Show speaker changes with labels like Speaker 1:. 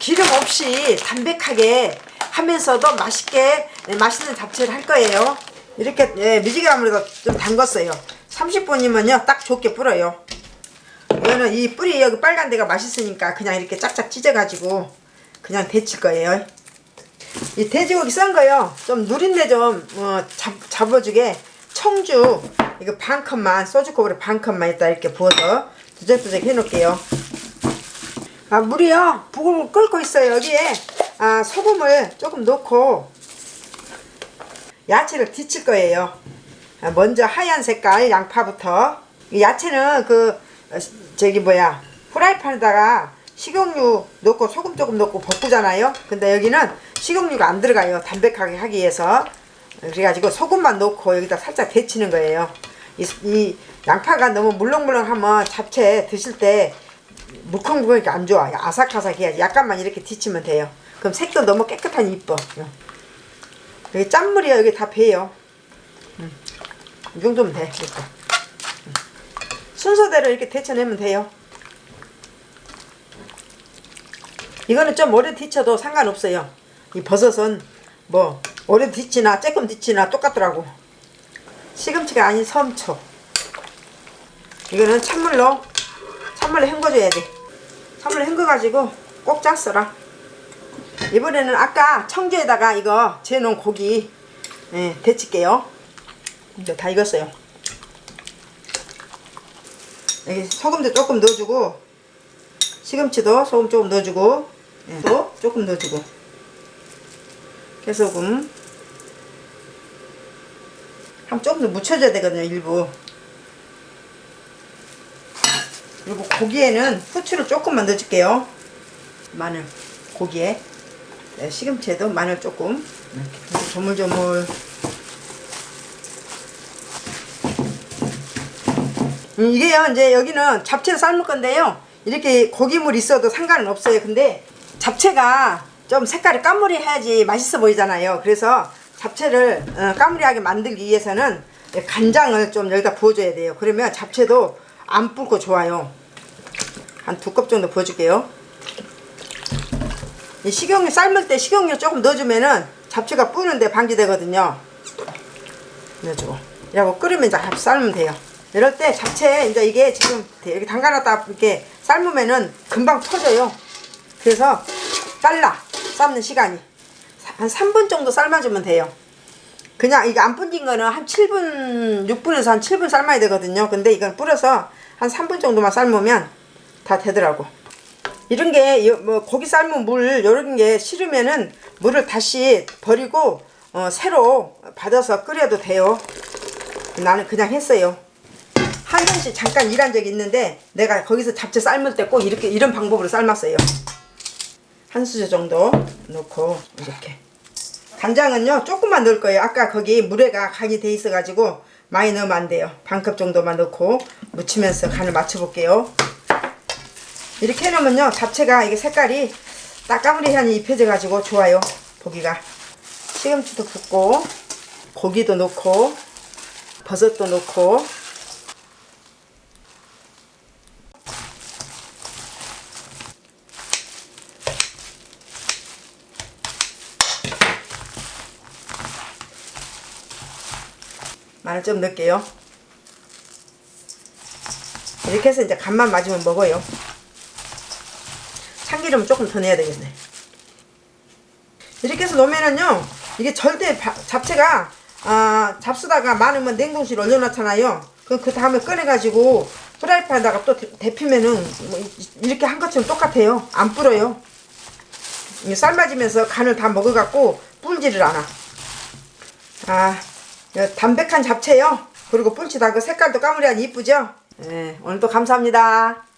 Speaker 1: 기름 없이 담백하게 하면서도 맛있게 네, 맛있는 잡채를 할 거예요. 이렇게 예, 미지근함으로 좀 담궜어요. 30분이면요 딱 좋게 불어요. 이거는 이 뿌리 여기 빨간 데가 맛있으니까 그냥 이렇게 짝짝 찢어가지고 그냥 데칠 거예요. 이 돼지고기 썬 거요. 좀 누린내 좀 어, 잡, 잡아주게 청주 이거 반 컵만 소주컵으로 반 컵만 일단 이렇게 부어서 두적두적 해놓을게요. 아 물이요 부글부글 끓고 있어요. 여기에 아 소금을 조금 넣고 야채를 뒤칠 거예요. 아, 먼저 하얀 색깔 양파부터 이 야채는 그 어, 저기 뭐야 프라이팬에다가 식용유 넣고 소금 조금 넣고 볶으잖아요. 근데 여기는 식용유가 안 들어가요. 담백하게 하기 위해서 그래가지고 소금만 넣고 여기다 살짝 데치는 거예요. 이, 이 양파가 너무 물렁물렁하면 잡채 드실 때 물컹물컹하니까 안 좋아. 아삭아삭해야지. 약간만 이렇게 데치면 돼요. 그럼 색도 너무 깨끗하니 이뻐. 여기 짠물이야 여기 다 배요. 음. 이 정도면 돼. 이렇게. 음. 순서대로 이렇게 데쳐내면 돼요. 이거는 좀 오래 데쳐도 상관없어요. 이 버섯은 뭐 오래 데치나 조금 데치나 똑같더라고. 시금치가 아닌 섬초. 이거는 찬물로 찬물로 헹궈줘야 돼. 찬물로 헹궈가지고 꼭 짰어라. 이번에는 아까 청주에다가 이거 재놓은 고기 예, 데칠게요. 이제 다 익었어요. 여기 소금도 조금 넣어주고 시금치도 소금 조금 넣어주고 예, 또 조금 넣어주고 깨소금 한 조금 더 묻혀줘야 되거든요 일부 그리고 고기에는 후추를 조금만 넣어줄게요. 마늘 고기에. 네, 시금치에도 마늘 조금. 이렇게 조물조물. 음, 이게요 이제 여기는 잡채를 삶을 건데요. 이렇게 고기물 있어도 상관은 없어요. 근데 잡채가 좀 색깔이 까무리 해야지 맛있어 보이잖아요. 그래서 잡채를 어, 까무리하게 만들기 위해서는 간장을 좀 여기다 부어줘야 돼요. 그러면 잡채도 안 불고 좋아요 한 두 컵 정도 부어줄게요. 이 식용유 삶을 때 식용유 조금 넣어주면은 잡채가 뿌는데 방지되거든요. 넣어주고. 이러고 끓으면 이제 삶으면 돼요. 이럴 때 잡채 이제 이게 지금 이렇게 담가놨다 이렇게 삶으면은 금방 터져요. 그래서 빨라 삶는 시간이. 한 3분 정도 삶아주면 돼요. 그냥 이게 안 불린 거는 한 7분 6분에서 한 7분 삶아야 되거든요. 근데 이건 불어서 한 3분 정도만 삶으면 다 되더라고. 이런 게 뭐 고기 삶은 물 이런 게 싫으면은 물을 다시 버리고 어, 새로 받아서 끓여도 돼요. 나는 그냥 했어요. 한정씨 잠깐 일한 적이 있는데 내가 거기서 잡채 삶을 때 꼭 이렇게 이런 방법으로 삶았어요. 한 수저 정도 넣고 이렇게. 간장은요 조금만 넣을 거예요. 아까 거기 물에가 간이 돼 있어 가지고 많이 넣으면 안 돼요. 반컵 정도만 넣고 무치면서 간을 맞춰 볼게요 이렇게 해놓으면요 잡채가 이게 색깔이 따까무리 향이 입혀져 가지고 좋아요 보기가. 시금치도 붓고 고기도 넣고 버섯도 넣고. 마늘 좀 넣을게요. 이렇게 해서 이제 간만 맞으면 먹어요 참기름 조금 더 넣어야 되겠네. 이렇게 해서 놓으면은요 이게 절대 바, 잡채가 아, 잡수다가 많으면 냉동실 올려놓잖아요. 그럼 그 다음에 꺼내가지고 프라이팬에다가 또 데, 피면은 뭐 이렇게 한 것처럼 똑같아요. 안 불어요. 삶아지면서 간을 다 먹어갖고 불지를 않아. 아 담백한 잡채요. 그리고 뿔치다 그 색깔도 까무리하니 이쁘죠? 네, 오늘도 감사합니다